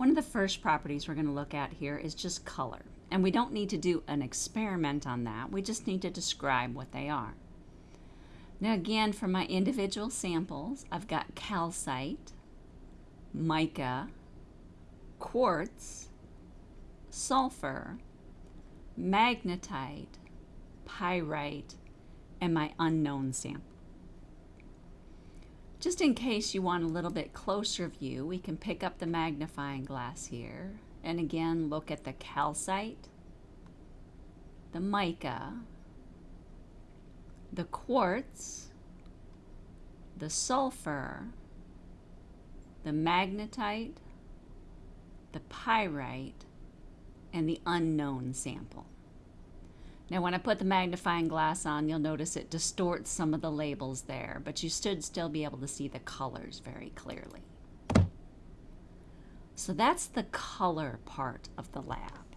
One of the first properties we're going to look at here is just color. And we don't need to do an experiment on that. We just need to describe what they are. Now again, for my individual samples, I've got calcite, mica, quartz, sulfur, magnetite, pyrite, and my unknown sample. Just in case you want a little bit closer view, we can pick up the magnifying glass here and again look at the calcite, the mica, the quartz, the sulfur, the magnetite, the pyrite, and the unknown sample. Now when I put the magnifying glass on, you'll notice it distorts some of the labels there, but you should still be able to see the colors very clearly. So that's the color part of the lab.